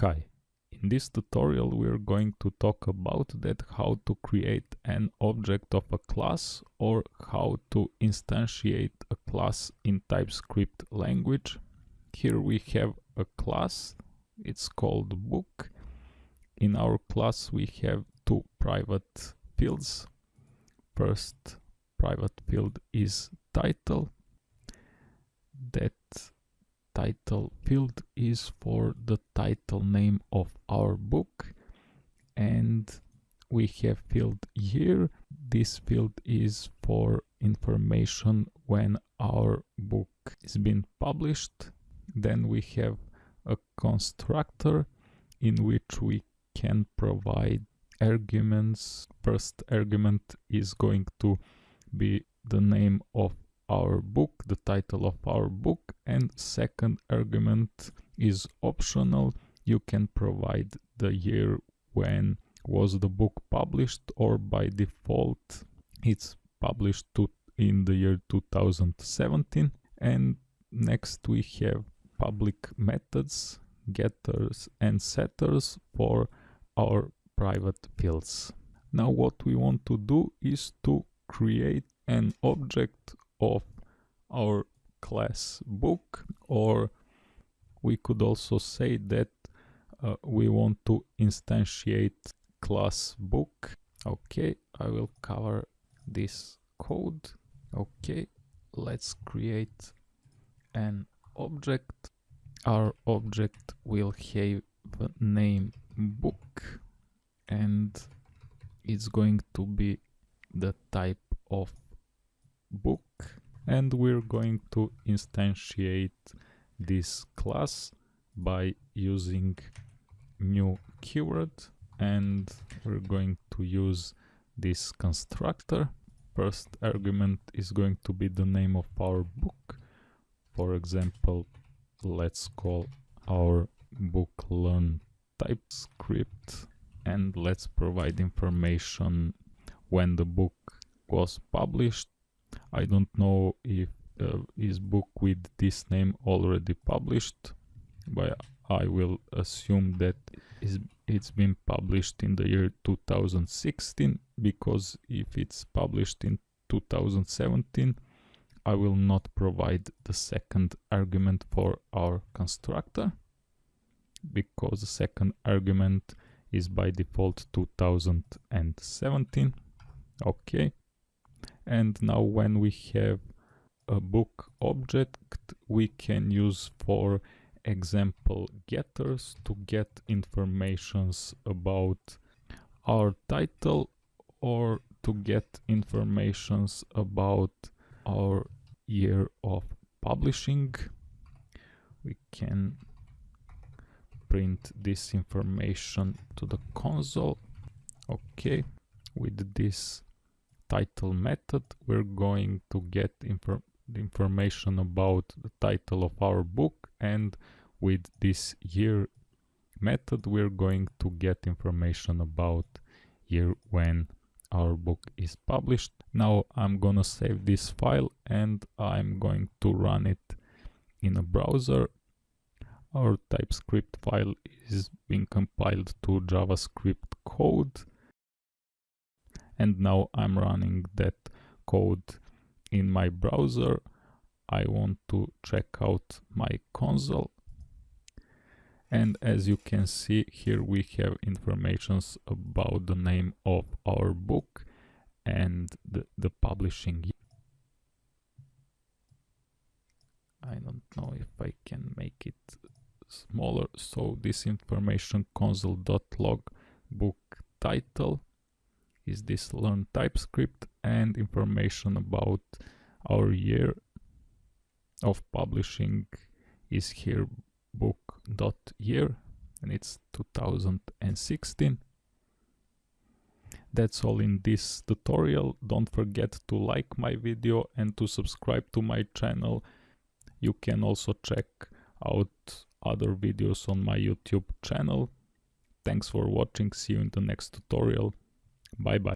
Hi, in this tutorial we are going to talk about that how to create an object of a class or how to instantiate a class in TypeScript language. Here we have a class, it's called book. In our class we have two private fields. First private field is title. That title field is for the title name of our book. And we have field year this field is for information when our book is been published. Then we have a constructor in which we can provide arguments. First argument is going to be the name of our book, the title of our book, and second argument is optional. You can provide the year when was the book published or by default it's published to in the year 2017 and next we have public methods getters and setters for our private fields now what we want to do is to create an object of our class book or we could also say that uh, we want to instantiate class book. Okay i will cover this code. Okay let's create an object. Our object will have the name book and it's going to be the type of book and we're going to instantiate this class by using new keyword and we're going to use this constructor. First argument is going to be the name of our book. For example let's call our book learn typescript and let's provide information when the book was published I don't know if uh, book with this name already published but I will assume that it's been published in the year 2016 because if it's published in 2017 I will not provide the second argument for our constructor because the second argument is by default 2017 okay and now when we have a book object we can use for example getters to get informations about our title or to get informations about our year of publishing. We can print this information to the console. Okay with this title method we're going to get infor information about the title of our book and with this year method we're going to get information about year when our book is published. Now i'm gonna save this file and i'm going to run it in a browser. Our typescript file is being compiled to javascript code and now I'm running that code in my browser. I want to check out my console. And as you can see here we have informations about the name of our book and the, the publishing. I don't know if I can make it smaller. So this information console.log book title is this learn TypeScript and information about our year of publishing is here book.year and it's 2016. That's all in this tutorial. Don't forget to like my video and to subscribe to my channel. You can also check out other videos on my YouTube channel. Thanks for watching. See you in the next tutorial. Bye bye.